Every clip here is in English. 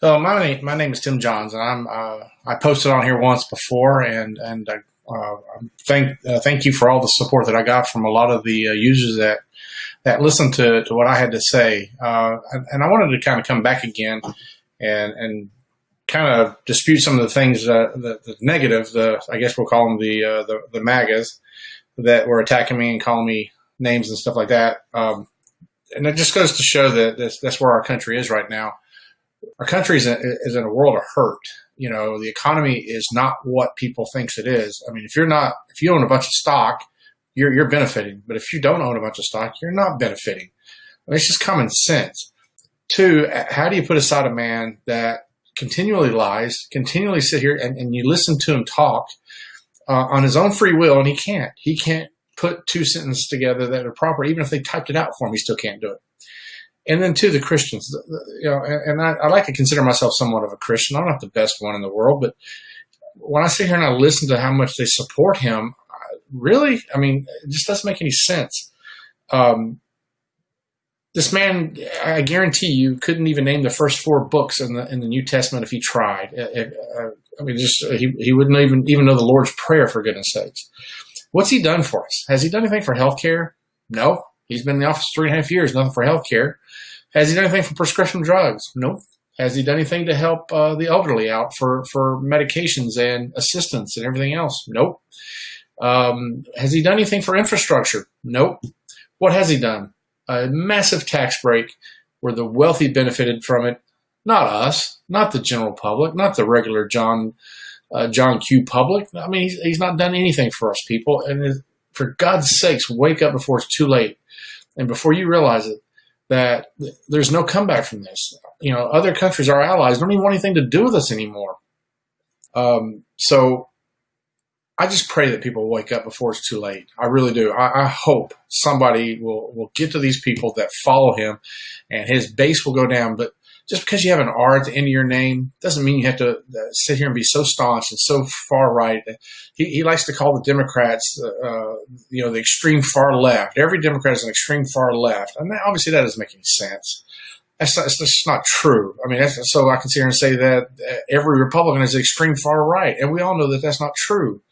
So my name, my name is Tim Johns, and I'm uh, I posted on here once before, and and uh, thank uh, thank you for all the support that I got from a lot of the uh, users that that listened to, to what I had to say, uh, and, and, I wanted to kind of come back again and and kind of dispute some of the things uh, the, the, negative, the I guess we'll call them the the, the MAGAs that were attacking me and calling me names and stuff like that. Um, and it just goes to show that this, that's where our country is right now our country is, is in a world of hurt. You know, the economy is not what people thinks it is. I mean, if you're not, if you own a bunch of stock, you're, you're benefiting. But if you don't own a bunch of stock, you're not benefiting. I mean, it's just common sense. Two, how do you put aside a man that continually lies, continually sit here and, and you listen to him talk uh, on his own free will, and he can't. He can't put two sentences together that are proper. Even if they typed it out for him, he still can't do it and then to the Christians, you know, and, I, I, like to consider myself somewhat of a Christian. I'm not the best one in the world, but when I sit here and I listen to how much they support him, really, I mean, it just doesn't make any sense. Um, this man, I guarantee you, couldn't even name the first four books in the in the New Testament if he tried. Uh, I mean, just he he wouldn't even even know the Lord's Prayer for goodness sakes. What's he done for us? Has he done anything for healthcare? No. He's been in the office three and a half years, nothing for healthcare. Has he done anything for prescription drugs? Nope. Has he done anything to help uh, the elderly out for, for medications and assistance and everything else? Nope. Um, has he done anything for infrastructure? Nope. What has he done? A massive tax break where the wealthy benefited from it. Not us, not the general public, not the regular John uh, John Q public. I mean, he's, he's not done anything for us people. And for God's sakes, wake up before it's too late. And before you realize it, that there's no comeback from this. You know, other countries, our allies, don't even want anything to do with us anymore. Um, so I just pray that people wake up before it's too late. I really do. I, I, hope somebody will, will get to these people that follow him and his base will go down. But just because you have an R at the end of your name doesn't mean you have to uh, sit here and be so staunch and so far right. He, he likes to call the Democrats, uh, you know, the extreme far left. Every Democrat is an extreme far left, and that, obviously that doesn't make any sense. That's, not, that's just not true. I mean, so I can sit here and say that uh, every Republican is extreme far right, and we all know that that's not true.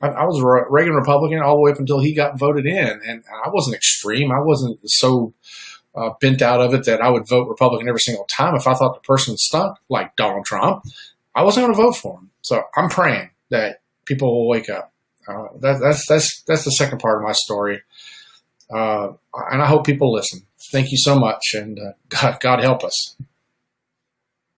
I, I was a Reagan Republican all the way up until he got voted in, and I wasn't extreme. I wasn't so uh, bent out of it that I would vote Republican every single time if I thought the person stunk, like Donald Trump. I wasn't going to vote for him. So I'm praying that people will wake up. Uh, that, that's that's that's the second part of my story, uh, and I hope people listen. Thank you so much, and uh, God, God help us.